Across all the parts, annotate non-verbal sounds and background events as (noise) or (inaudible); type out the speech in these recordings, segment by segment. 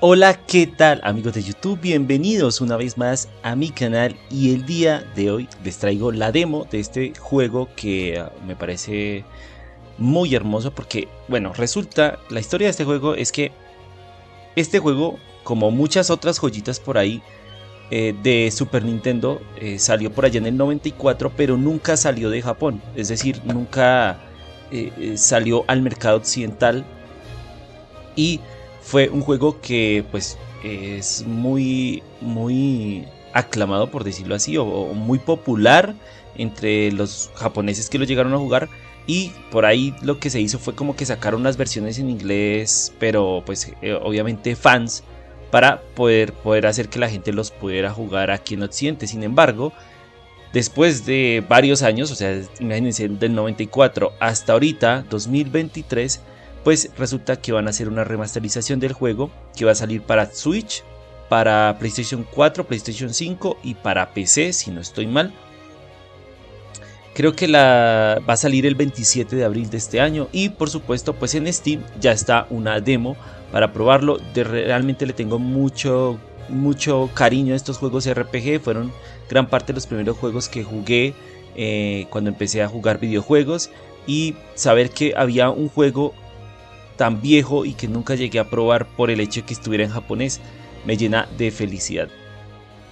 Hola, ¿qué tal amigos de YouTube? Bienvenidos una vez más a mi canal y el día de hoy les traigo la demo de este juego que uh, me parece muy hermoso porque, bueno, resulta, la historia de este juego es que este juego, como muchas otras joyitas por ahí eh, de Super Nintendo, eh, salió por allá en el 94 pero nunca salió de Japón, es decir, nunca eh, salió al mercado occidental y fue un juego que pues es muy, muy aclamado por decirlo así, o, muy popular entre los japoneses que lo llegaron a jugar. Y por ahí lo que se hizo fue como que sacaron unas versiones en inglés, pero pues eh, obviamente fans, para poder, poder hacer que la gente los pudiera jugar aquí en Occidente. Sin embargo, después de varios años, o sea, imagínense del 94 hasta ahorita, 2023, pues resulta que van a hacer una remasterización del juego que va a salir para Switch, para PlayStation 4, PlayStation 5 y para PC, si no estoy mal. Creo que la va a salir el 27 de abril de este año y por supuesto pues en Steam ya está una demo para probarlo. De, realmente le tengo mucho mucho cariño a estos juegos RPG, fueron gran parte de los primeros juegos que jugué eh, cuando empecé a jugar videojuegos y saber que había un juego tan viejo y que nunca llegué a probar por el hecho de que estuviera en japonés me llena de felicidad.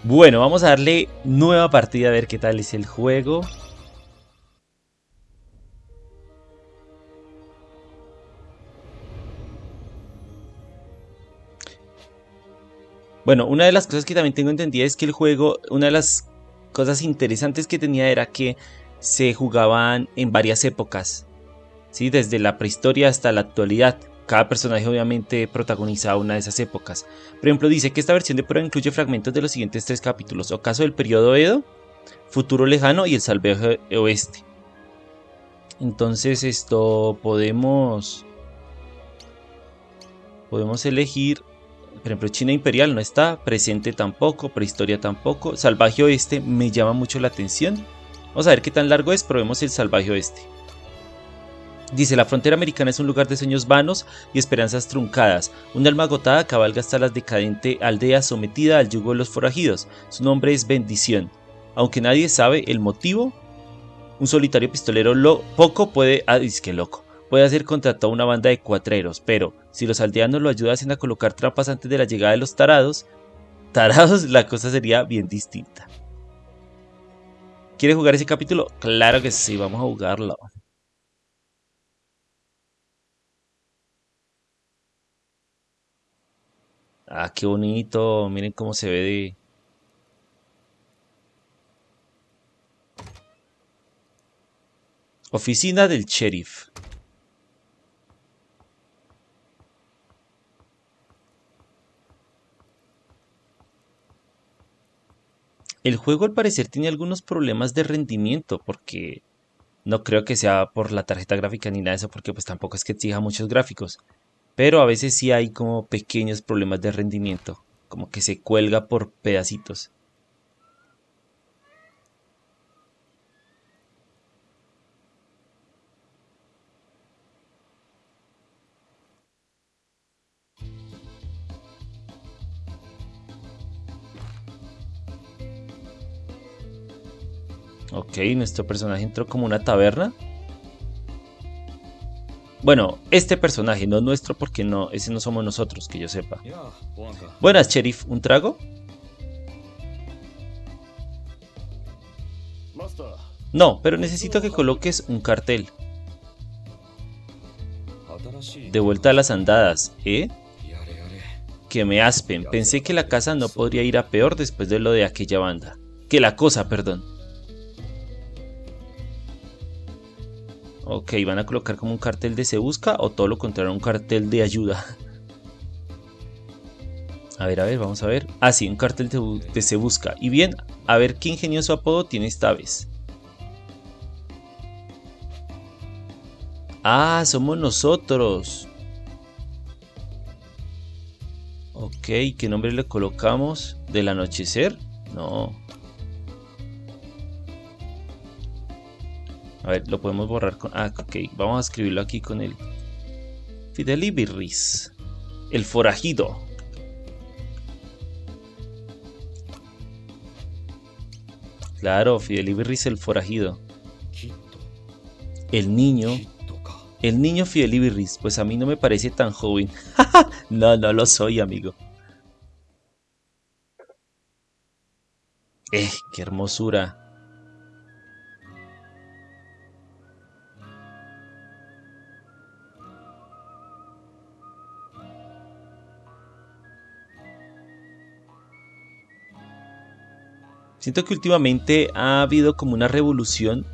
Bueno, vamos a darle nueva partida a ver qué tal es el juego. Bueno, una de las cosas que también tengo entendida es que el juego, una de las cosas interesantes que tenía era que se jugaban en varias épocas desde la prehistoria hasta la actualidad. Cada personaje obviamente protagoniza una de esas épocas. Por ejemplo, dice que esta versión de prueba incluye fragmentos de los siguientes tres capítulos. Ocaso del periodo Edo, Futuro Lejano y el Salvaje Oeste. Entonces esto podemos... Podemos elegir... Por ejemplo, China Imperial no está, presente tampoco, prehistoria tampoco. Salvaje Oeste me llama mucho la atención. Vamos a ver qué tan largo es, probemos el Salvaje Oeste. Dice, la frontera americana es un lugar de sueños vanos y esperanzas truncadas. Una alma agotada cabalga hasta la decadente aldea sometida al yugo de los forajidos. Su nombre es Bendición. Aunque nadie sabe el motivo, un solitario pistolero lo, poco puede... Ah, que loco. Puede hacer contra toda una banda de cuatreros, pero si los aldeanos lo ayudasen a colocar trampas antes de la llegada de los tarados, tarados la cosa sería bien distinta. ¿Quiere jugar ese capítulo? Claro que sí, vamos a jugarlo. Ah, qué bonito. Miren cómo se ve de... Oficina del sheriff. El juego al parecer tiene algunos problemas de rendimiento porque no creo que sea por la tarjeta gráfica ni nada de eso porque pues tampoco es que exija muchos gráficos pero a veces sí hay como pequeños problemas de rendimiento, como que se cuelga por pedacitos. Ok, nuestro personaje entró como una taberna. Bueno, este personaje, no nuestro, porque no, ese no somos nosotros, que yo sepa. Buenas, sheriff, ¿un trago? No, pero necesito que coloques un cartel. De vuelta a las andadas, ¿eh? Que me aspen. Pensé que la casa no podría ir a peor después de lo de aquella banda. Que la cosa, perdón. Ok, van a colocar como un cartel de se busca o todo lo contrario, un cartel de ayuda. (laughs) A ver, a ver, vamos a ver. Ah, sí, un cartel de, se busca. Y bien, a ver qué ingenioso apodo tiene esta vez. Ah, somos nosotros. Ok, ¿qué nombre le colocamos? ¿Del anochecer? No. A ver, lo podemos borrar con... Ah, ok. Vamos a escribirlo aquí con el... Fidelibirris. El forajido. Claro, Fidelibirris el forajido. El niño... El niño Fidelibirris. Pues a mí no me parece tan joven. (laughs) no, no lo soy, amigo. Eh, qué hermosura. Siento que últimamente ha habido como una revolución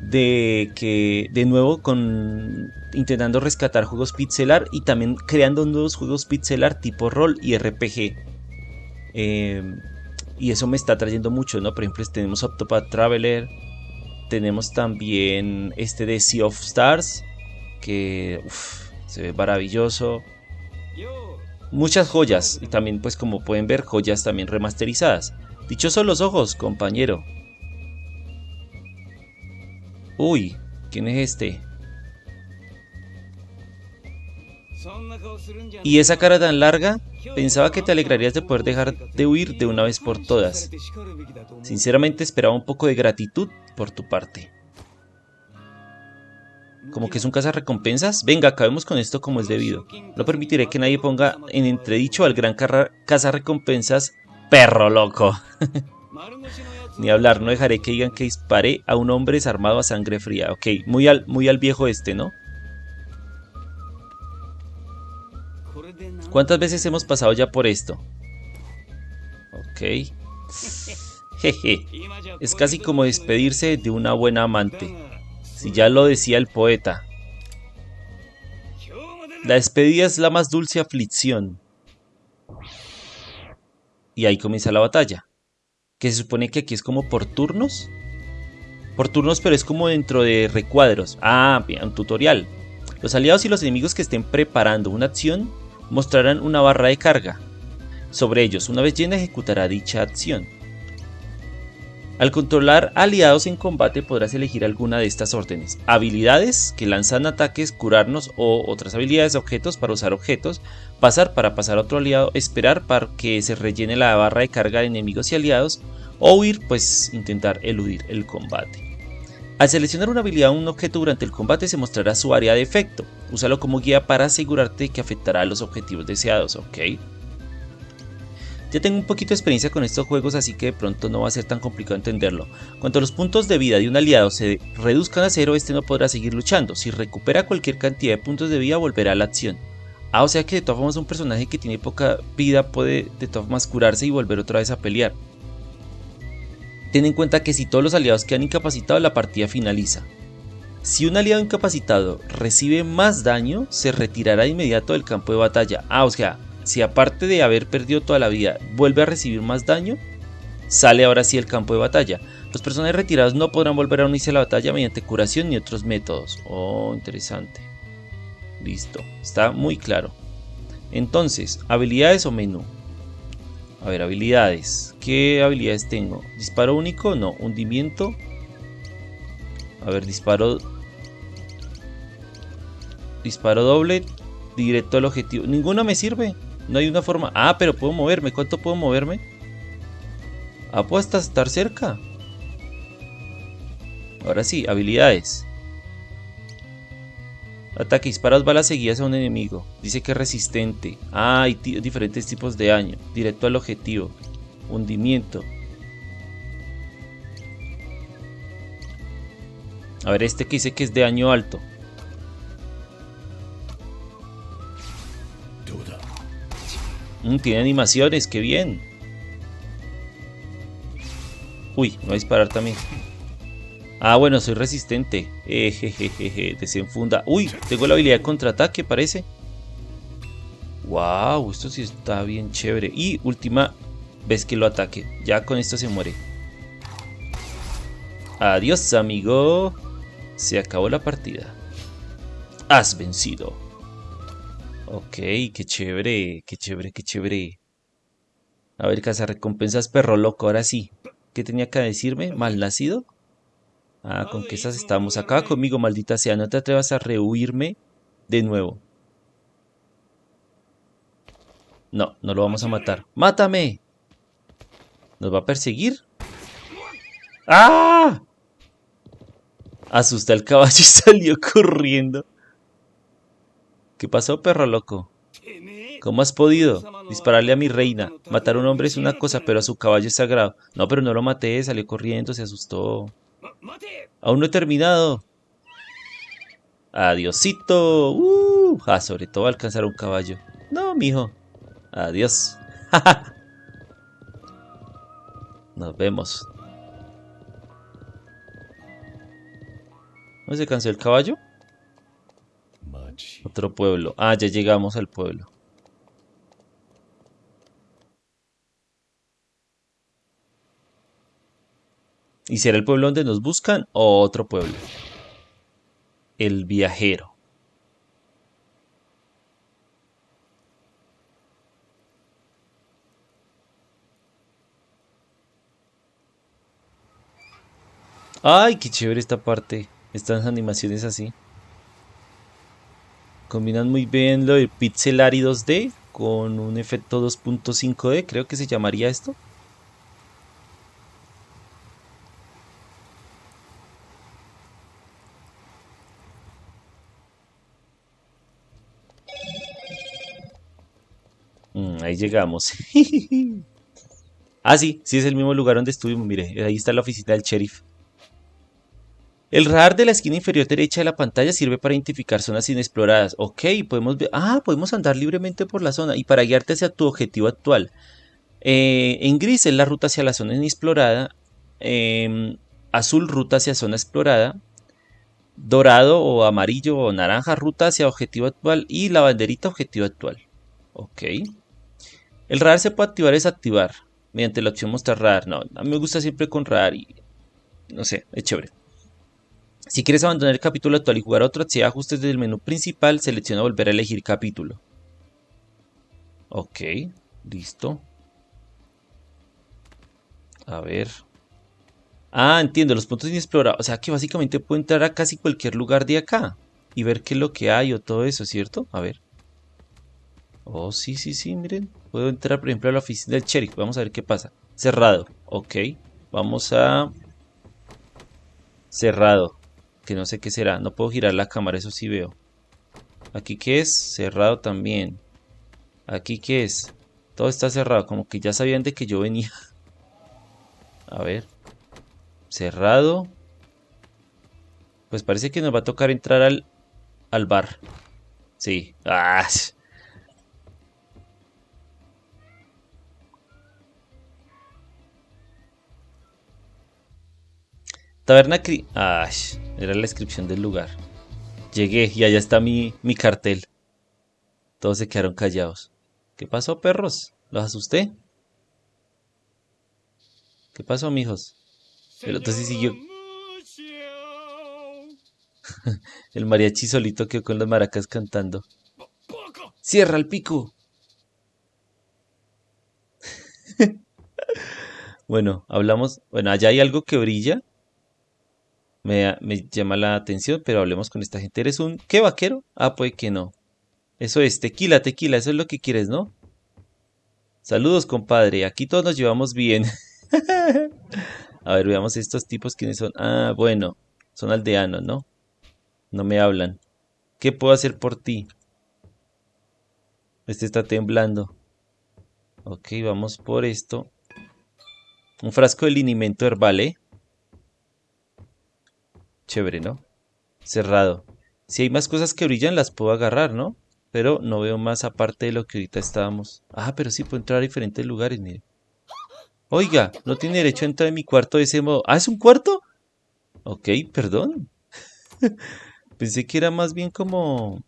de que de nuevo con intentando rescatar juegos pixelar y también creando nuevos juegos pixelar tipo rol y RPG. Em, y eso me está trayendo mucho, ¿no? Por ejemplo, tenemos Octopath Traveler, tenemos también este de Sea of Stars, que se ve maravilloso. Muchas joyas, y también pues como pueden ver, joyas también remasterizadas. Dichosos los ojos, compañero. Uy, ¿quién es este? ¿Y esa cara tan larga? Pensaba que te alegrarías de poder dejar de huir de una vez por todas. Sinceramente esperaba un poco de gratitud por tu parte. ¿Como que es un recompensas? Venga, acabemos con esto como es debido. No permitiré que nadie ponga en entredicho al gran recompensas perro loco. (laughs) Ni hablar, no dejaré que digan que disparé a un hombre desarmado a sangre fría. Ok, muy al, muy al viejo este, ¿no? ¿Cuántas veces hemos pasado ya por esto? Ok. (laughs) Jeje. Es casi como despedirse de una buena amante. Si ya lo decía el poeta. La despedida es la más dulce aflicción. Y ahí comienza la batalla. Que se supone que aquí es como por turnos. Por turnos, pero es como dentro de recuadros. Ah, bien, un tutorial. Los aliados y los enemigos que estén preparando una acción mostrarán una barra de carga. Sobre ellos, una vez llena, ejecutará dicha acción. Al controlar aliados en combate podrás elegir alguna de estas órdenes. Habilidades que lanzan ataques, curarnos o otras habilidades de objetos para usar objetos. Pasar para pasar a otro aliado. Esperar para que se rellene la barra de carga de enemigos y aliados. O huir, pues intentar eludir el combate. Al seleccionar una habilidad o un objeto durante el combate se mostrará su área de efecto. Úsalo como guía para asegurarte que afectará a los objetivos deseados, ¿ok? Ya tengo un poquito de experiencia con estos juegos así que de pronto no va a ser tan complicado entenderlo. Cuando los puntos de vida de un aliado se reduzcan a cero, este no podrá seguir luchando. Si recupera cualquier cantidad de puntos de vida, volverá a la acción. Ah, o sea que de todas formas un personaje que tiene poca vida puede de todas formas curarse y volver otra vez a pelear. Ten en cuenta que si todos los aliados quedan incapacitados, la partida finaliza. Si un aliado incapacitado recibe más daño, se retirará de inmediato del campo de batalla. Ah, o sea, si aparte de haber perdido toda la vida vuelve a recibir más daño, sale ahora sí el campo de batalla. Los personajes retirados no podrán volver a unirse a la batalla mediante curación ni otros métodos. Oh, interesante. Listo, está muy claro. Entonces, habilidades o menú. A ver, habilidades. ¿Qué habilidades tengo? ¿Disparo único? No. ¿Hundimiento? A ver, disparo... Disparo doble. Directo al objetivo. Ninguno me sirve. No hay una forma... Ah, pero puedo moverme. ¿Cuánto puedo moverme? Ah, puedo hasta estar cerca. Ahora sí, habilidades. Ataque, disparas balas seguidas a un enemigo. Dice que es resistente. Ah, hay diferentes tipos de daño. Directo al objetivo. Hundimiento. A ver, este que dice que es de daño alto. Mm, tiene animaciones, qué bien. Uy, me va a disparar también. Ah, bueno, soy resistente. Ejejeje, desenfunda. Uy, tengo la habilidad de contraataque, parece. Wow, esto sí está bien chévere. Y última vez que lo ataque. Ya con esto se muere. Adiós, amigo. Se acabó la partida. Has vencido. Ok, qué chévere, qué chévere, qué chévere. A ver, recompensas perro loco, ahora sí. ¿Qué tenía que decirme? ¿Mal nacido? Ah, con que esas estamos. Acá conmigo, maldita sea. No te atrevas a rehuirme de nuevo. No, no lo vamos a matar. ¡Mátame! ¿Nos va a perseguir? ¡Ah! Asusté al caballo y (laughs) salió corriendo. ¿Qué pasó, perro loco? ¿Cómo has podido? Dispararle a mi reina. Matar a un hombre es una cosa, pero a su caballo es sagrado. No, pero no lo maté, salió corriendo, se asustó. Aún no he terminado. Adiosito. Uh, ah, sobre todo alcanzar un caballo. No, mijo. Adiós. (laughs) Nos vemos. ¿No se cansó el caballo? Otro pueblo. Ah, ya llegamos al pueblo. ¿Y será el pueblo donde nos buscan o otro pueblo? El viajero. Ay, qué chévere esta parte. Estas animaciones así. Combinan muy bien lo de pixelar y 2D con un efecto 2.5D, creo que se llamaría esto. Mm, ahí llegamos. (laughs) ah, sí, sí es el mismo lugar donde estuvimos. Mire, ahí está la oficina del sheriff. El radar de la esquina inferior derecha de la pantalla sirve para identificar zonas inexploradas. Ok, podemos ver... Ah, podemos andar libremente por la zona y para guiarte hacia tu objetivo actual. Eh, en gris es la ruta hacia la zona inexplorada. Em, azul, ruta hacia zona explorada. Dorado o amarillo o naranja, ruta hacia objetivo actual. Y la banderita, objetivo actual. Ok. El radar se puede activar o desactivar mediante la opción mostrar radar. No, a mí me gusta siempre con radar y no sé, es chévere. Si quieres abandonar el capítulo actual y jugar otro, si ajustes del menú principal, selecciona volver a elegir capítulo. Ok, listo. A ver. Ah, entiendo, los puntos inexplorados. O sea que básicamente puedo entrar a casi cualquier lugar de acá y ver qué es lo que hay o todo eso, ¿cierto? A ver. Oh, sí, sí, sí, miren. Puedo entrar, por ejemplo, a la oficina del sheriff. Vamos a ver qué pasa. Cerrado. Ok. Vamos a... Cerrado. Que no sé qué será. No puedo girar la cámara, eso sí veo. ¿Aquí qué es? Cerrado también. ¿Aquí qué es? Todo está cerrado. Como que ya sabían de que yo venía. (laughs) A ver. Cerrado. Pues parece que nos va a tocar entrar al, al bar. Sí. ¡Ah! Taberna Cri... Era la descripción del lugar. Llegué y allá está mi, mi cartel. Todos se quedaron callados. ¿Qué pasó, perros? ¿Los asusté? ¿Qué pasó, mijos? El otro sí siguió. (laughs) el mariachi solito quedó con las maracas cantando. ¡Cierra el pico! (laughs) bueno, hablamos. Bueno, allá hay algo que brilla me, llama la atención, pero hablemos con esta gente. ¿Eres un qué vaquero? Ah, pues que no. Eso es, tequila, tequila, eso es lo que quieres, ¿no? Saludos, compadre. Aquí todos nos llevamos bien. (laughs) A ver, veamos estos tipos quiénes son. Ah, bueno, son aldeanos, ¿no? No me hablan. ¿Qué puedo hacer por ti? Este está temblando. Ok, vamos por esto. Un frasco de linimento herbal, ¿eh? Chévere, ¿no? Cerrado. Si hay más cosas que brillan, las puedo agarrar, ¿no? Pero no veo más aparte de lo que ahorita estábamos. Ah, pero sí puedo entrar a diferentes lugares, mire. Oiga, no tiene derecho a entrar en mi cuarto de ese modo. ¿Ah, es un cuarto? Ok, perdón. (laughs) Pensé que era más bien como...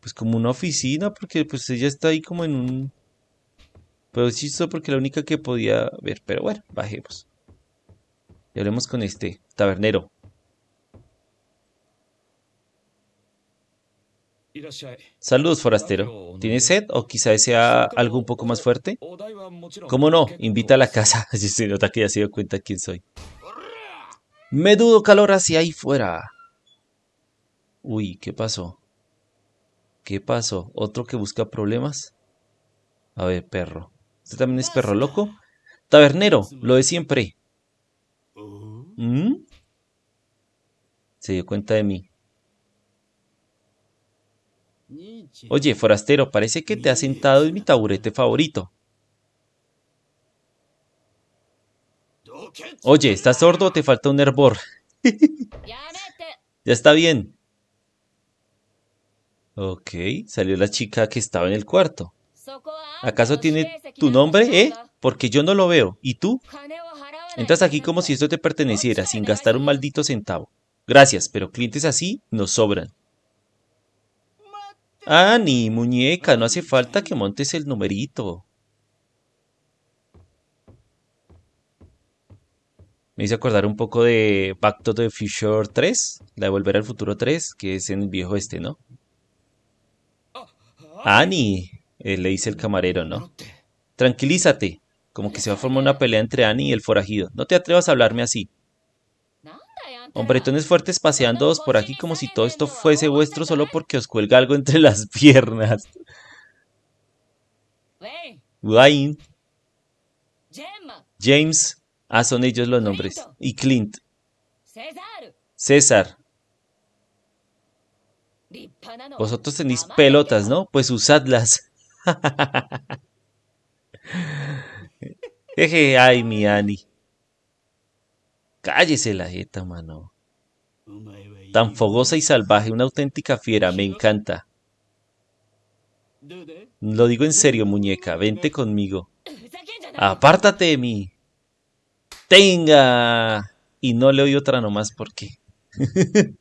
Pues como una oficina, porque pues ella está ahí como en un... Pero sí, porque la única que podía ver. Pero bueno, bajemos. Y hablemos con este tabernero. Saludos, forastero. ¿Tienes sed o quizá desea algo un poco más fuerte? ¿Cómo no? Invita a la casa. (laughs) Así se nota que ya se dio cuenta quién soy. Me dudo calor hacia ahí fuera. Uy, ¿qué pasó? ¿Qué pasó? ¿Otro que busca problemas? A ver, perro. ¿Usted también es perro loco? Tabernero, lo de siempre. ¿Mm? Se dio cuenta de mí. Oye, forastero, parece que te has sentado en mi taburete favorito. Oye, ¿estás sordo o te falta un hervor? (laughs) ya está bien. Ok, salió la chica que estaba en el cuarto. ¿Acaso tiene tu nombre, eh? Porque yo no lo veo. ¿Y tú? Entras aquí como si esto te perteneciera, sin gastar un maldito centavo. Gracias, pero clientes así nos sobran. Ah, ni muñeca, no hace falta que montes el numerito. Me hice acordar un poco de Back to the Future 3, la de Volver al Futuro 3, que es en el viejo este, ¿no? Annie, eh, le dice el camarero, ¿no? Tranquilízate, como que se va a formar una pelea entre Annie y el forajido. No te atrevas a hablarme así. Hombretones fuertes paseando por aquí como si todo esto fuese vuestro solo porque os cuelga algo entre las (laughs) piernas. Wayne. James. Ah, son ellos los nombres. Y Clint. César. Vosotros tenéis pelotas, ¿no? Pues usadlas. (laughs) Jeje, ay, mi Annie. Cállese la jeta, mano. Tan fogosa y salvaje, una auténtica fiera, me encanta. Lo digo en serio, muñeca, vente conmigo. Apártate de mí. Tenga. Y no le oí otra nomás porque. (laughs)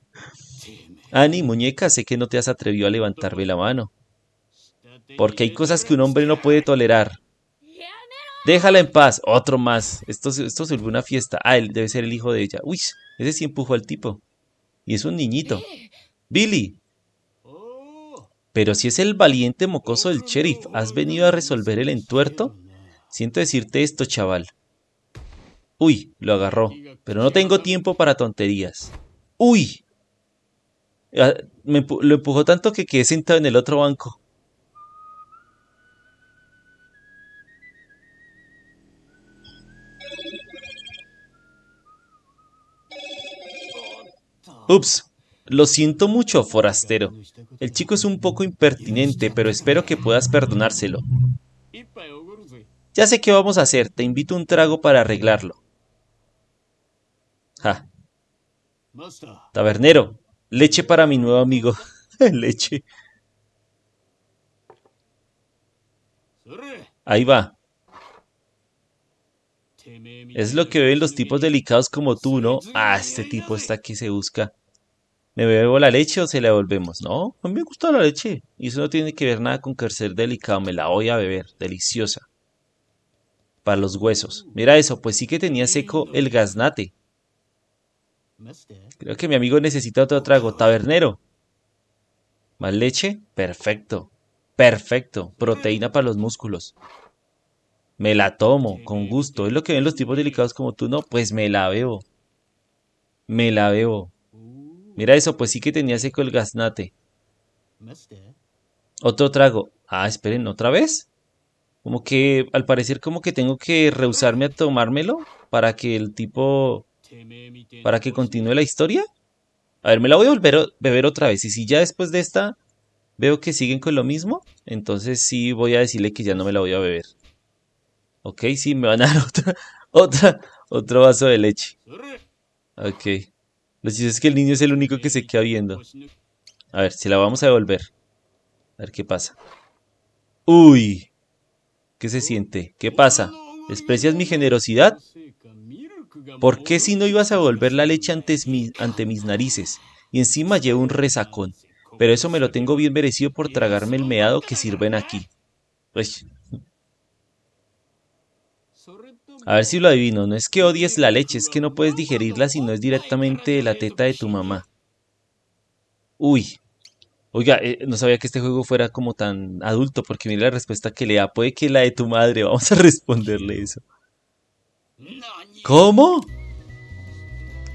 Ani, muñeca, sé que no te has atrevido a levantarme la mano. Porque hay cosas que un hombre no puede tolerar. Déjala en paz. Otro más. Esto, esto se volvió una fiesta. Ah, él debe ser el hijo de ella. Uy, ese sí empujó al tipo. Y es un niñito. Billy. Pero si es el valiente mocoso del sheriff, ¿has venido a resolver el entuerto? Siento decirte esto, chaval. Uy, lo agarró. Pero no tengo tiempo para tonterías. Uy. Ah, lo empujó tanto que quedé sentado en el otro banco. Ups, lo siento mucho, forastero. El chico es un poco impertinente, pero espero que puedas perdonárselo. Ya sé qué vamos a hacer, te invito un trago para arreglarlo. Tabernero, leche para mi nuevo amigo. (laughs) leche. Ahí va. Es lo que ven los tipos delicados como tú, ¿no? Ah, este tipo está aquí, se busca. ¿Me bebo la leche o se la devolvemos? No, a mí me gusta la leche. Y eso no tiene que ver nada con que ser delicado. Me la voy a beber. Deliciosa. Para los huesos. Mira eso, pues sí que tenía seco el gaznate. Creo que mi amigo necesita otro trago. Tabernero. ¿Más leche? Perfecto. Perfecto. Proteína para los músculos. Me la tomo, con gusto. Es lo que ven los tipos delicados como tú, ¿no? Pues me la bebo. Me la bebo. Mira eso, pues sí que tenía seco el gaznate. Otro trago. Ah, esperen, ¿otra vez? Como que, al parecer, como que tengo que rehusarme a tomármelo para que el tipo... Para que continúe la historia. A ver, me la voy a volver a beber otra vez. Y si ya después de esta veo que siguen con lo mismo, entonces sí voy a decirle que ya no me la voy a beber. Ok, sí, me van a dar (laughs) otra, otra, otro vaso de leche. Ok. Lo cierto es que el niño es el único que se queda viendo. A ver, si la vamos a devolver. A ver qué pasa. Uy. ¿Qué se siente? ¿Qué pasa? ¿Desprecias mi generosidad? ¿Por qué si no ibas a devolver la leche ante, ante mis narices? Y encima llevo un resacón. Pero eso me lo tengo bien merecido por tragarme el meado que sirven aquí. Pues, a ver si lo adivino, no es que odies la leche, es que no puedes digerirla si no es directamente de la teta de tu mamá. Uy. Oiga, eh, no sabía que este juego fuera como tan adulto, porque mira la respuesta que le da. Puede que la de tu madre, (laughs) vamos a responderle eso. ¿Cómo?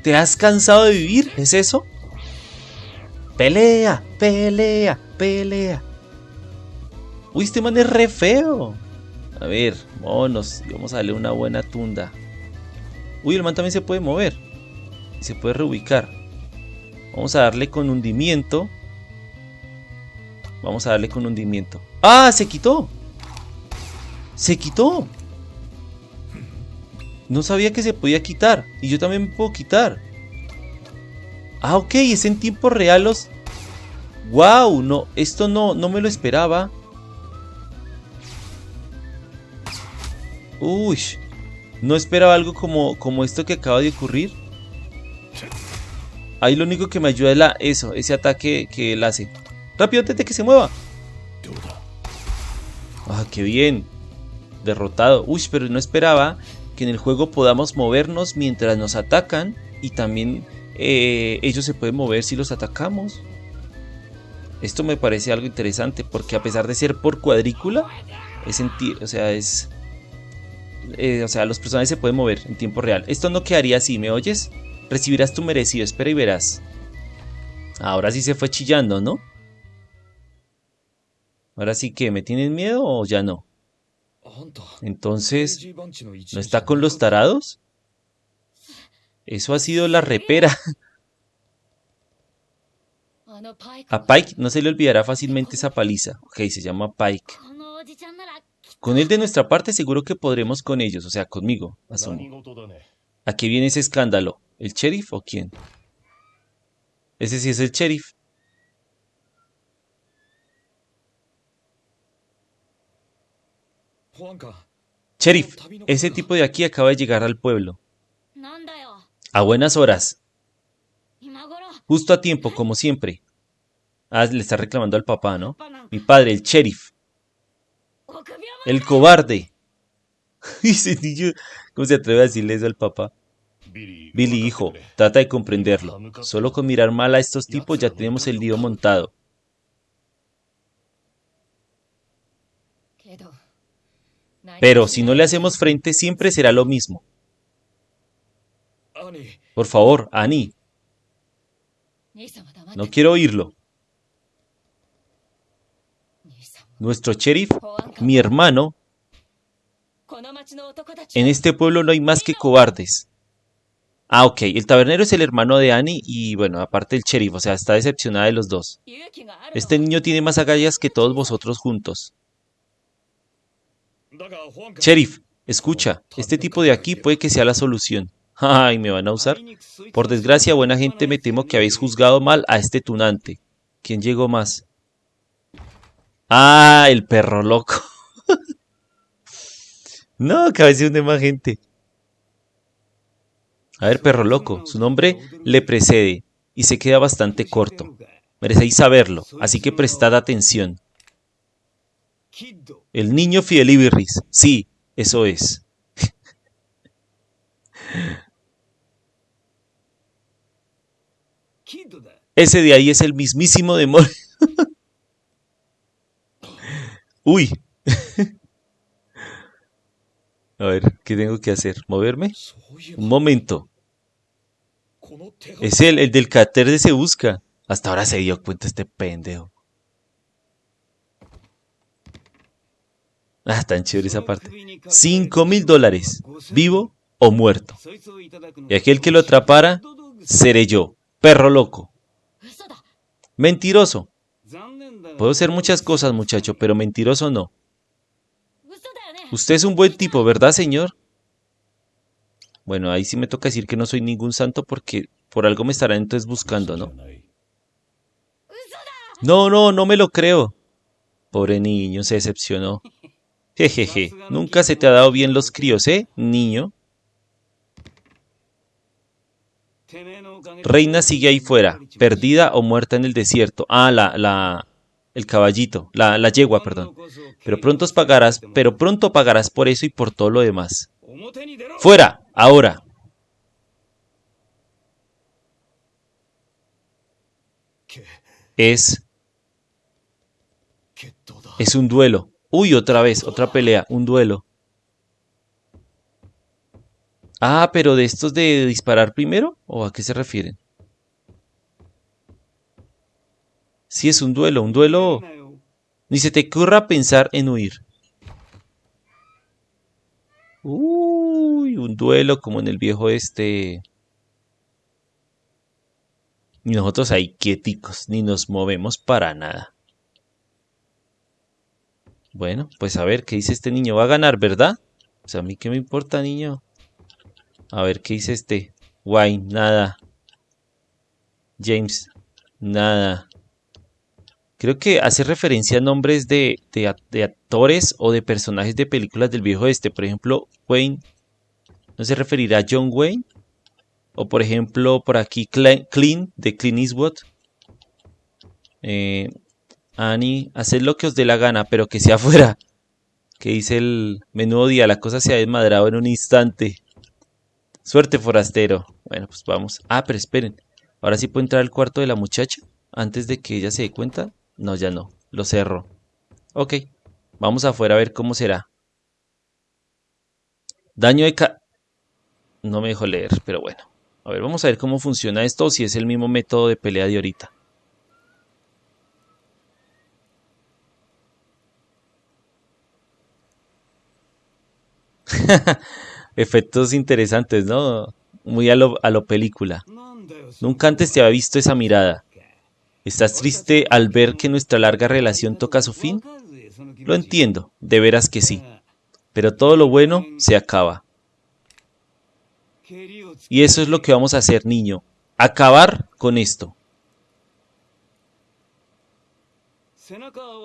¿Te has cansado de vivir? ¿Es eso? Pelea, pelea, pelea. Uy, este man es re feo. A ver, vámonos. Vamos a darle una buena tunda. Uy, el man también se puede mover. Y se puede reubicar. Vamos a darle con hundimiento. Vamos a darle con hundimiento. ¡Ah! ¡Se quitó! ¡Se quitó! No sabía que se podía quitar. Y yo también me puedo quitar. Ah, ok. Es en tiempo real los... ¡Wow! No, esto no, no me lo esperaba. Uy. No esperaba algo como, como esto que acaba de ocurrir. Ahí lo único que me ayuda es la, eso, ese ataque que él hace. Rápido antes de que se mueva. Ah, qué bien. Derrotado. Uy, pero no esperaba que en el juego podamos movernos mientras nos atacan. Y también eh, ellos se pueden mover si los atacamos. Esto me parece algo interesante porque a pesar de ser por cuadrícula, es sentir, o sea, es... Eh, o sea, los personajes se pueden mover en tiempo real. Esto no quedaría así, ¿me oyes? Recibirás tu merecido, espera y verás. Ahora sí se fue chillando, ¿no? Ahora sí que, ¿me tienen miedo o ya no? Entonces, ¿no está con los tarados? Eso ha sido la repera. A Pike no se le olvidará fácilmente esa paliza. Ok, se llama Pike. Con él de nuestra parte seguro que podremos con ellos, o sea, conmigo, asumo. ¿A qué viene ese escándalo? ¿El sheriff o quién? Ese sí es el sheriff. Sheriff, ese tipo de aquí acaba de llegar al pueblo. A buenas horas. Justo a tiempo, como siempre. Ah, le está reclamando al papá, ¿no? Mi padre, el sheriff. El cobarde. (laughs) ¿cómo se atreve a decirle eso al papá? Billy, hijo, trata de comprenderlo. Solo con mirar mal a estos tipos ya tenemos el lío montado. Pero si no le hacemos frente, siempre será lo mismo. Por favor, Annie. No quiero oírlo. Nuestro sheriff, mi hermano. En este pueblo no hay más que cobardes. Ah, ok. El tabernero es el hermano de Annie y, bueno, aparte el sheriff, o sea, está decepcionada de los dos. Este niño tiene más agallas que todos vosotros juntos. Sheriff, escucha, este tipo de aquí puede que sea la solución. (laughs) Ay, ¿me van a usar? Por desgracia, buena gente, me temo que habéis juzgado mal a este tunante. ¿Quién llegó más? Ah, el perro loco. (laughs) no, que a veces hunde más gente. A ver, perro loco, su nombre le precede y se queda bastante corto. Merecéis saberlo, así que prestad atención. El niño Fidelibirris, sí, eso es. (laughs) Ese de ahí es el mismísimo demonio. (laughs) Uy. (laughs) A ver, ¿qué tengo que hacer? ¿Moverme? Un momento. Es el, el del de se busca. Hasta ahora se dio cuenta este pendejo. Ah, tan chévere esa parte. Cinco mil dólares. Vivo o muerto. Y aquel que lo atrapara, seré yo. Perro loco. Mentiroso. Puedo ser muchas cosas, muchacho, pero mentiroso no. Usted es un buen tipo, ¿verdad, señor? Bueno, ahí sí me toca decir que no soy ningún santo porque por algo me estarán entonces buscando, ¿no? No, no, no me lo creo. Pobre niño, se decepcionó. Jejeje, nunca se te ha dado bien los críos, ¿eh, niño? Reina sigue ahí fuera, perdida o muerta en el desierto. Ah, la, la, el caballito, la, la yegua, perdón. Pero pronto pagarás, pero pronto pagarás por eso y por todo lo demás. ¡Fuera! Ahora. Es... Es un duelo. Uy, otra vez, otra pelea, un duelo. Ah, pero de estos de disparar primero, ¿o a qué se refieren? Si es un duelo, un duelo... Ni se te ocurra pensar en huir. Uy, un duelo como en el viejo este. Y nosotros ahí quieticos, ni nos movemos para nada. Bueno, pues a ver, ¿qué dice este niño? Va a ganar, ¿verdad? Sea, a mí qué me importa, niño. A ver, ¿qué dice este? Wayne, nada. James, nada. Creo que hace referencia a nombres de, actores o de personajes de películas del viejo este. Por ejemplo, Wayne. ¿No se referirá a John Wayne? O por ejemplo, por aquí Clint de Clint Eastwood. Eh, Annie, haced lo que os dé la gana, pero que sea (laughs) fuera. Que dice el menudo día, la cosa se ha desmadrado en un instante. Suerte, forastero. Bueno, pues vamos. Ah, pero esperen. Ahora sí puedo entrar al cuarto de la muchacha antes de que ella se dé cuenta. No, ya no. Lo cerro. Ok. Vamos afuera a ver cómo será. Daño de ca... No me dejo leer, pero bueno. A ver, vamos a ver cómo funciona esto si es el mismo método de pelea de ahorita. (laughs) Efectos interesantes, ¿no? Muy a lo, a lo película. Nunca antes te había visto esa mirada. ¿Estás triste al ver que nuestra larga relación toca su fin? Lo entiendo, de veras que sí. Pero todo lo bueno se acaba. Y eso es lo que vamos a hacer, niño. Acabar con esto.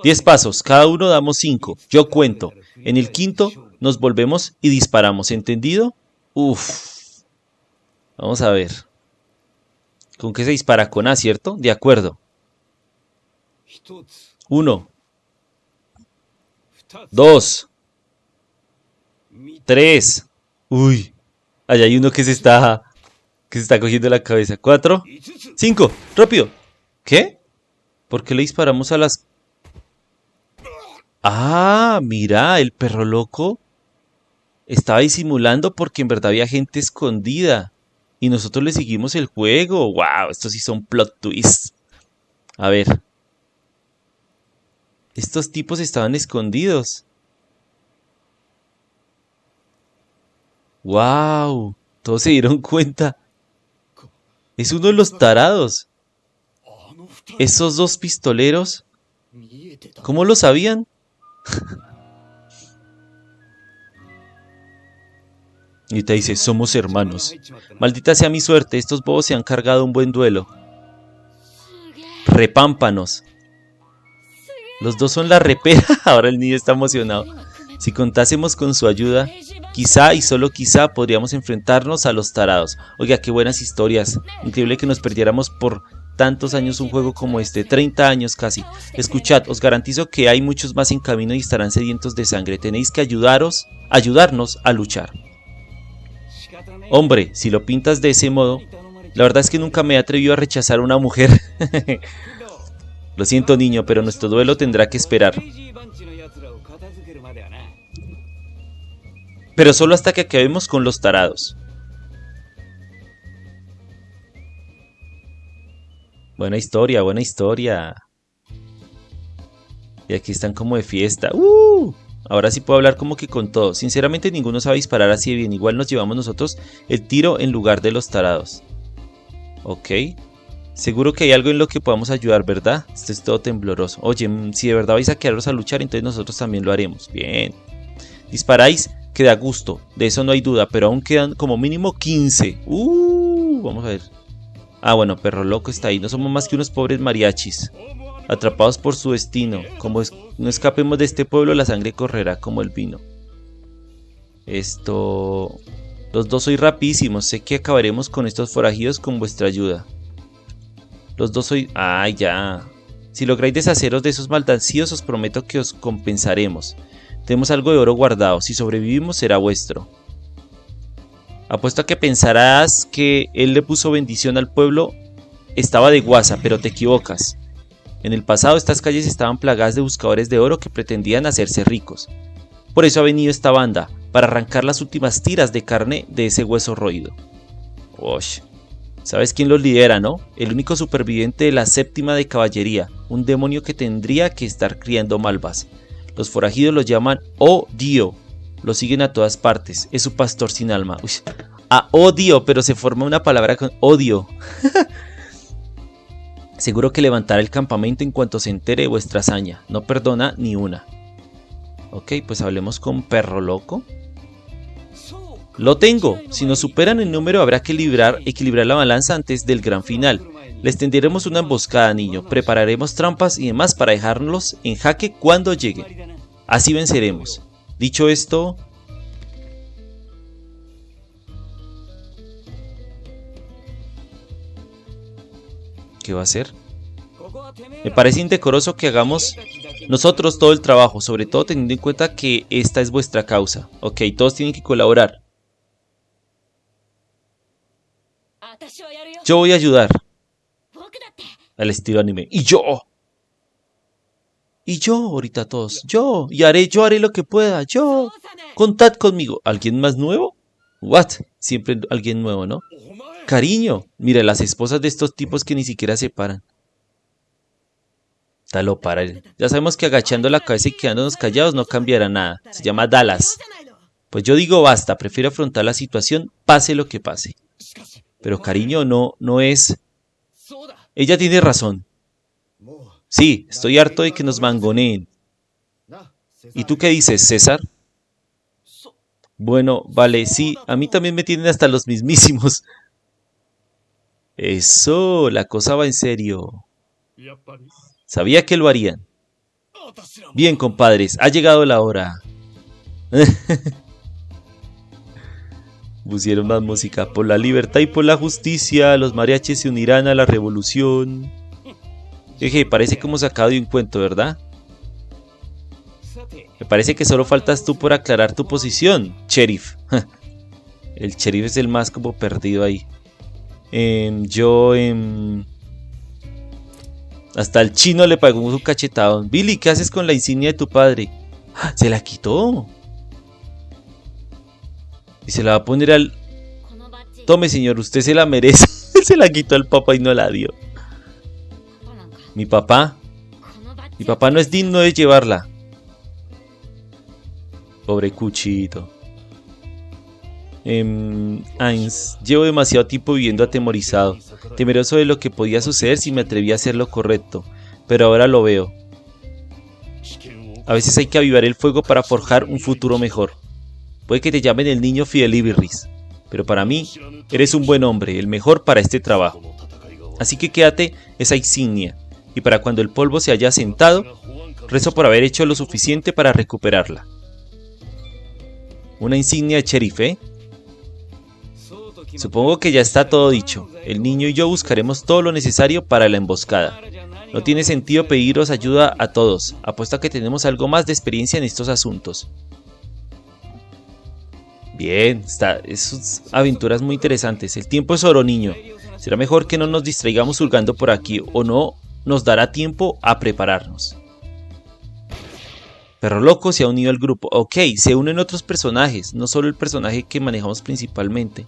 Diez pasos, cada uno damos cinco. Yo cuento. En el quinto nos volvemos y disparamos. ¿Entendido? Uf. Vamos a ver. ¿Con qué se dispara? Con A, ¿cierto? De acuerdo. Uno. Dos. Tres. Uy. Allá hay uno que se está. Que se está cogiendo la cabeza. Cuatro. Cinco. Rápido. ¿Qué? ¿Por qué le disparamos a las... Ah, mira, el perro loco estaba disimulando porque en verdad había gente escondida. Y nosotros le seguimos el juego. ¡Wow! Estos sí son plot twists. A ver. Estos tipos estaban escondidos. ¡Wow! Todos se dieron cuenta. Es uno de los tarados. Esos dos pistoleros. ¿Cómo lo sabían? (laughs) y te dice, somos hermanos. Maldita sea mi suerte, estos bobos se han cargado un buen duelo. Repámpanos. Los dos son la repera. (laughs) Ahora el niño está emocionado. Si contásemos con su ayuda, quizá y solo quizá podríamos enfrentarnos a los tarados. Oiga, qué buenas historias. Increíble que nos perdiéramos por tantos años un juego como este, 30 años casi. Escuchad, os garantizo que hay muchos más en camino y estarán sedientos de sangre. Tenéis que ayudaros, ayudarnos a luchar. Hombre, si lo pintas de ese modo, la verdad es que nunca me he atrevido a rechazar a una mujer. (laughs) Lo siento niño, pero nuestro duelo tendrá que esperar. Pero solo hasta que acabemos con los tarados. Buena historia, buena historia. Y aquí están como de fiesta. ¡Uh! Ahora sí puedo hablar como que con todos. Sinceramente ninguno sabe disparar así de bien. Igual nos llevamos nosotros el tiro en lugar de los tarados. Ok. Seguro que hay algo en lo que podamos ayudar, ¿verdad? Esto es todo tembloroso. Oye, mm, si de verdad vais a quedaros a luchar, entonces nosotros también lo haremos. Bien. Disparáis, que da gusto. De eso no hay duda, pero aún quedan como mínimo 15. Uh, vamos a ver. Ah, bueno, perro loco está ahí. No somos más que unos pobres mariachis. Atrapados por su destino. Como no escapemos de este pueblo, la sangre correrá como el vino. Esto... Los dos soy rapidísimos. Sé que acabaremos con estos forajidos con vuestra ayuda. Los dos soy... Ah, ya. Si lográis deshaceros de esos maldancillos, os prometo que os compensaremos. Tenemos algo de oro guardado. Si sobrevivimos, será vuestro. Apuesto a que pensarás que él le puso bendición al pueblo. Estaba de guasa, pero te equivocas. En el pasado estas calles estaban plagadas de buscadores de oro que pretendían hacerse ricos. Por eso ha venido esta banda, para arrancar las últimas tiras de carne de ese hueso roído. Osh. ¿Sabes quién los lidera, no? El único superviviente de la séptima de caballería, un demonio que tendría que estar criando malvas. Los forajidos los llaman Oh Dio. Lo siguen a todas partes. Es su pastor sin alma. Uy. A odio, pero se forma una palabra con odio. (laughs) Seguro que levantará el campamento en cuanto se entere de vuestra hazaña. No perdona ni una. Ok, pues hablemos con perro loco. Lo tengo. Si nos superan el número habrá que equilibrar la balanza antes del gran final. Les tenderemos una emboscada, niño. Prepararemos trampas y demás para dejarlos en jaque cuando lleguen. Así venceremos. Dicho esto... ¿Qué va a hacer? Me parece indecoroso que hagamos nosotros todo el trabajo, sobre todo teniendo en cuenta que esta es vuestra causa. Ok, todos tienen que colaborar. Yo voy a ayudar. Al estilo anime. Y yo. Y yo, ahorita todos. Yo. Y haré, yo haré lo que pueda. Yo. Contad conmigo. ¿Alguien más nuevo? What? Siempre alguien nuevo, ¿no? Cariño. Mira, las esposas de estos tipos que ni siquiera se paran. Talo para él. Ya sabemos que agachando la cabeza y quedándonos callados no cambiará nada. Se llama Dallas. Pues yo digo basta, prefiero afrontar la situación, pase lo que pase. Pero cariño, no, no es... Ella tiene razón. Sí, estoy harto de que nos mangoneen. ¿Y tú qué dices, César? Bueno, vale, sí, a mí también me tienen hasta los mismísimos. Eso, la cosa va en serio. Sabía que lo harían. Bien, compadres, ha llegado la hora. (laughs) Pusieron más música. Por la libertad y por la justicia, los mariachis se unirán a la revolución. Eje, parece como sacado de un cuento, ¿verdad? Me parece que solo faltas tú por aclarar tu posición, sheriff. (laughs) el sheriff es el más como perdido ahí. Em, yo... Em, hasta el chino le pagó un cachetado. Billy, ¿qué haces con la insignia de tu padre? (gasps) Se la quitó. Y se la va a poner al... Tome, señor, usted se la merece. (laughs) se la quitó al papá y no la dio. Mi papá. Mi papá no es digno de llevarla. Pobre cuchito. Eh, llevo demasiado tiempo viviendo atemorizado, temeroso de lo que podía suceder si me atrevía a hacer lo correcto, pero ahora lo veo. A veces hay que avivar el fuego para forjar un futuro mejor. Puede que te llamen el niño Fidelibris, pero para mí eres un buen hombre, el mejor para este trabajo. Así que quédate esa insignia, y para cuando el polvo se haya sentado, rezo por haber hecho lo suficiente para recuperarla. Una insignia de sheriff, ¿eh? Supongo que ya está todo dicho. El niño y yo buscaremos todo lo necesario para la emboscada. No tiene sentido pediros ayuda a todos, apuesto a que tenemos algo más de experiencia en estos asuntos. Bien, está, es aventuras muy interesantes. El tiempo es oro, niño. Será mejor que no nos distraigamos hurgando por aquí, o no nos dará tiempo a prepararnos. Perro Loco se ha unido al grupo. Ok, se unen otros personajes, no solo el personaje que manejamos principalmente.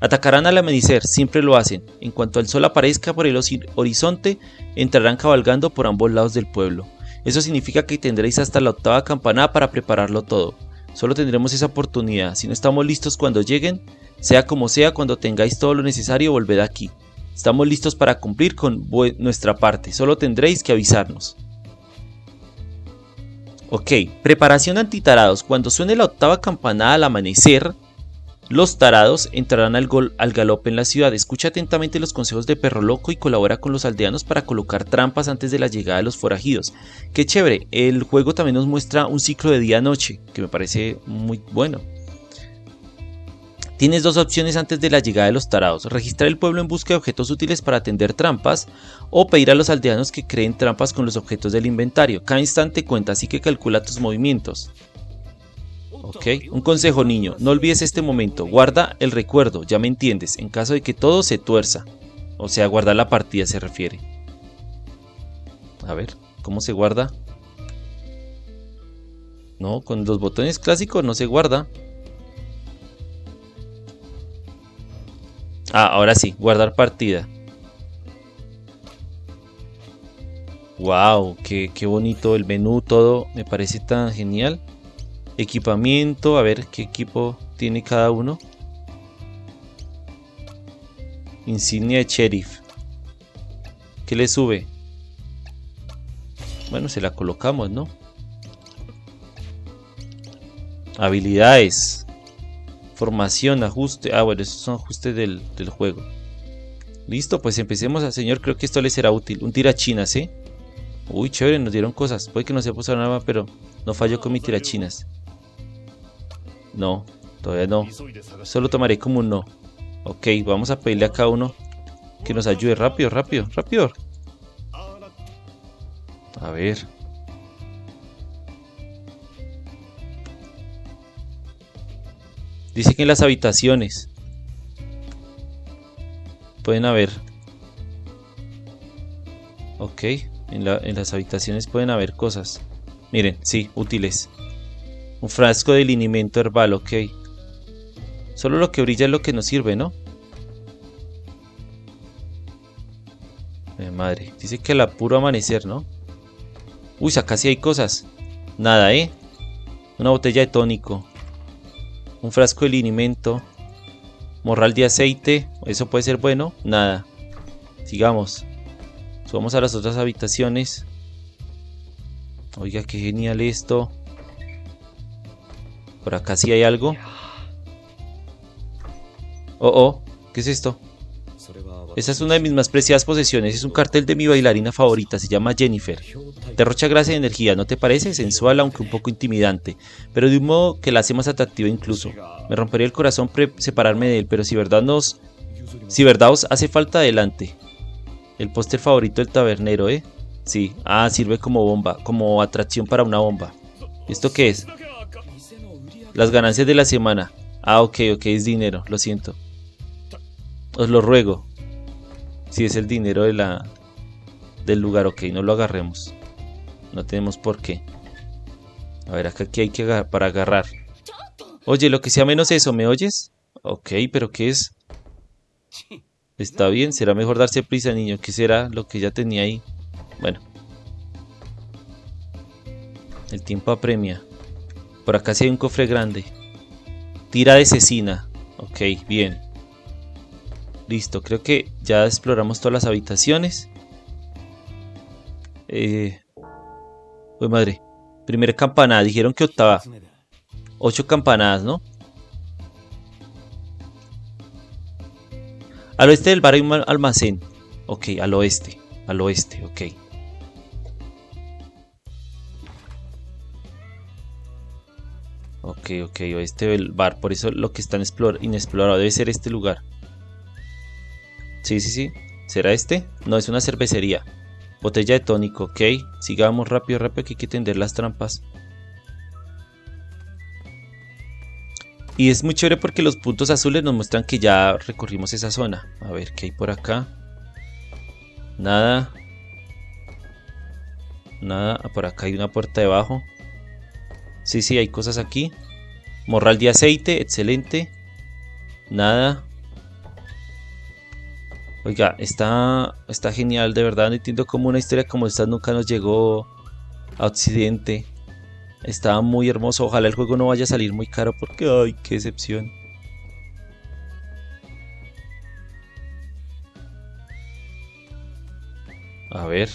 Atacarán al amanecer, siempre lo hacen. En cuanto el sol aparezca por el horizonte, entrarán cabalgando por ambos lados del pueblo. Eso significa que tendréis hasta la octava campanada para prepararlo todo. Solo tendremos esa oportunidad. Si no estamos listos cuando lleguen, sea como sea, cuando tengáis todo lo necesario, volved aquí. Estamos listos para cumplir con nuestra parte. Solo tendréis que avisarnos. Ok, preparación antitarados. Cuando suene la octava campanada al amanecer, los tarados entrarán al, gol, al galope en la ciudad. Escucha atentamente los consejos de Perro Loco y colabora con los aldeanos para colocar trampas antes de la llegada de los forajidos. Qué chévere, el juego también nos muestra un ciclo de día-noche, que me parece muy bueno. Tienes dos opciones antes de la llegada de los tarados, registrar el pueblo en busca de objetos útiles para atender trampas o pedir a los aldeanos que creen trampas con los objetos del inventario. Cada instante cuenta así que calcula tus movimientos. ¿Ok? Un consejo niño, no olvides este momento, guarda el recuerdo, ya me entiendes, en caso de que todo se tuerza. O sea, guardar la partida se refiere. A ver, ¿cómo se guarda? No, con los botones clásicos no se guarda. Ah, ahora sí, guardar partida. Wow, qué, qué bonito el menú, todo me parece tan genial. Equipamiento, a ver qué equipo tiene cada uno. Insignia de sheriff. ¿Qué le sube? Bueno, se la colocamos, ¿no? Habilidades. Formación, ajuste. Ah, bueno, esos son ajustes del, juego. Listo, pues empecemos, al señor. Creo que esto le será útil. Un tirachinas, ¿eh? Uy, chévere, nos dieron cosas. Puede que no se puso nada, pero no falló con mi tirachinas. No, todavía no. Solo tomaré como un no. Ok, vamos a pedirle a cada uno que nos ayude. Rápido, rápido, rápido. A ver. Dice que en las habitaciones pueden haber. Ok, en, en las habitaciones pueden haber cosas. Miren, sí, útiles. Un frasco de linimento herbal, ok. Solo lo que brilla es lo que nos sirve, ¿no? Eh, madre, dice que al puro amanecer, ¿no? Uy, acá sí hay cosas. Nada, ¿eh? Una botella de tónico. Un frasco de linimento. Morral de aceite. Eso puede ser bueno. Nada. Sigamos. Subamos a las otras habitaciones. Oiga, qué genial esto. Por acá sí hay algo. Oh, oh, ¿qué es esto? Esa es una de mis más preciadas posesiones. Es un cartel de mi bailarina favorita. Se llama Jennifer. Derrocha gracia y energía, ¿no te parece? Sensual, aunque un poco intimidante. Pero de un modo que la hace más atractiva incluso. Me rompería el corazón separarme de él, pero si verdad nos... Si verdad os hace falta, adelante. El póster favorito del tabernero, ¿eh? Sí. Ah, sirve como bomba. Como atracción para una bomba. ¿Esto qué es? Las ganancias de la semana. Ah, ok, ok, es dinero, lo siento. Os lo ruego. Si es el dinero de la, del lugar, ok, no lo agarremos. No tenemos por qué. A ver, acá aquí hay que agarrar, para agarrar. Oye, lo que sea menos eso, ¿me oyes? Ok, pero ¿qué es? Está bien, será mejor darse prisa, niño. ¿Qué será lo que ya tenía ahí? Bueno. El tiempo apremia. Por acá sí hay un cofre grande. Tira de cecina. Ok, bien. Listo, creo que ya exploramos todas las habitaciones. Eh... Uy, madre. Primera campanada. Dijeron que octava. Ocho campanadas, ¿no? Al oeste del bar hay un almacén. Ok, al oeste. Al oeste, ok. Ok, ok, oeste del bar. Por eso lo que está inexplorado debe ser este lugar. Sí, sí, sí. ¿Será este? No, es una cervecería. Botella de tónico, ok. Sigamos rápido, rápido que hay que tender las trampas. Y es muy chévere porque los puntos azules nos muestran que ya recorrimos esa zona. A ver, ¿qué hay por acá? Nada. Nada. Por acá hay una puerta debajo. Sí, sí, hay cosas aquí. Morral de aceite, excelente. Nada. Oiga, está, está genial, de verdad. No entiendo cómo una historia como esta nunca nos llegó a Occidente. Está muy hermoso. Ojalá el juego no vaya a salir muy caro porque, ay, qué decepción. A ver.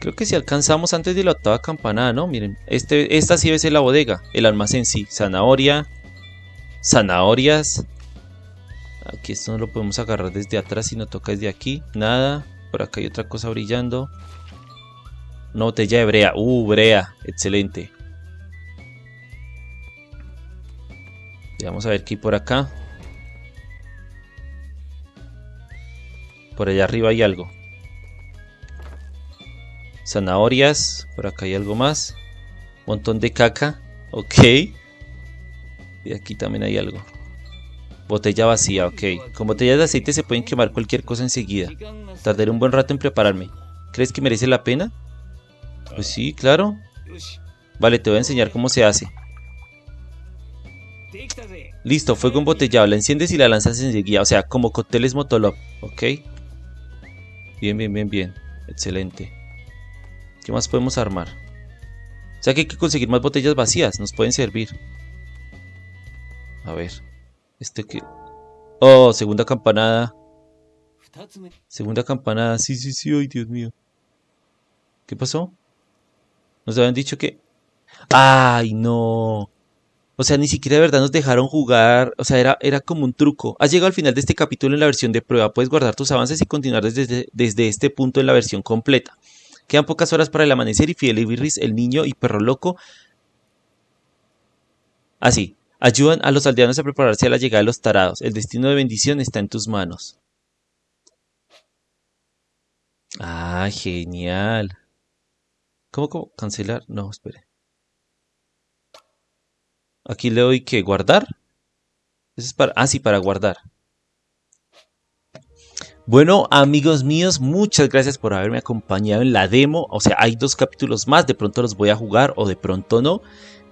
Creo que si alcanzamos antes de la octava campanada, ¿no? Miren, este, esta sí debe ser la bodega, el almacén sí. Zanahoria, zanahorias. Aquí esto no lo podemos agarrar desde atrás, si no toca desde aquí. Nada. Por acá hay otra cosa brillando. Una botella de brea. Uh, brea. Excelente. Vamos a ver qué hay por acá. Por allá arriba hay algo. Zanahorias. Por acá hay algo más. Montón de caca. Ok. Y aquí también hay algo. Botella vacía, ok. Con botellas de aceite se pueden quemar cualquier cosa enseguida. Tardaré un buen rato en prepararme. ¿Crees que merece la pena? Pues sí, claro. Vale, te voy a enseñar cómo se hace. Listo, fuego embotellado. La enciendes y la lanzas enseguida. O sea, como cócteles Motolov. Ok. Bien, bien, bien, bien. Excelente. ¿Qué más podemos armar? O sea que hay que conseguir más botellas vacías, nos pueden servir. A ver, este que... Oh, segunda campanada. Segunda campanada, sí, sí, sí, ay Dios mío. ¿Qué pasó? Nos habían dicho que... ¡Ay, no! O sea, ni siquiera de verdad nos dejaron jugar. O sea, era, era como un truco. Has llegado al final de este capítulo en la versión de prueba. Puedes guardar tus avances y continuar desde, desde este punto en la versión completa. Quedan pocas horas para el amanecer y Fidel y Birris, el niño y perro loco. Así. ayudan a los aldeanos a prepararse a la llegada de los tarados. El destino de bendición está en tus manos. Ah, genial. ¿Cómo, cómo? ¿Cancelar? No, espere. Aquí le doy que guardar. es para, ah, sí, para guardar. Bueno, amigos míos, muchas gracias por haberme acompañado en la demo. O sea, hay dos capítulos más, de pronto los voy a jugar o de pronto no.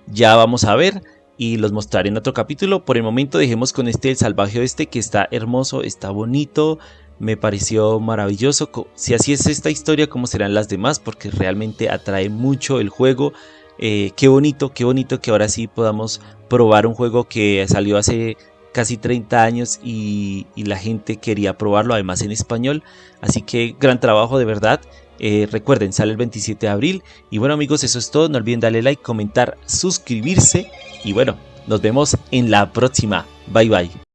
Ya vamos a ver y los mostraré en otro capítulo. Por el momento dejemos con este el salvaje este que está hermoso, está bonito. Me pareció maravilloso. Si así es esta historia, ¿cómo serán las demás? Porque realmente atrae mucho el juego. Eh, qué bonito, qué bonito que ahora sí podamos probar un juego que salió hace casi 30 años y, la gente quería probarlo, además en español. Así que gran trabajo de verdad. Eh, recuerden, sale el 27 de abril. Y bueno amigos, eso es todo. No olviden darle like, comentar, suscribirse. Y bueno, nos vemos en la próxima. Bye bye.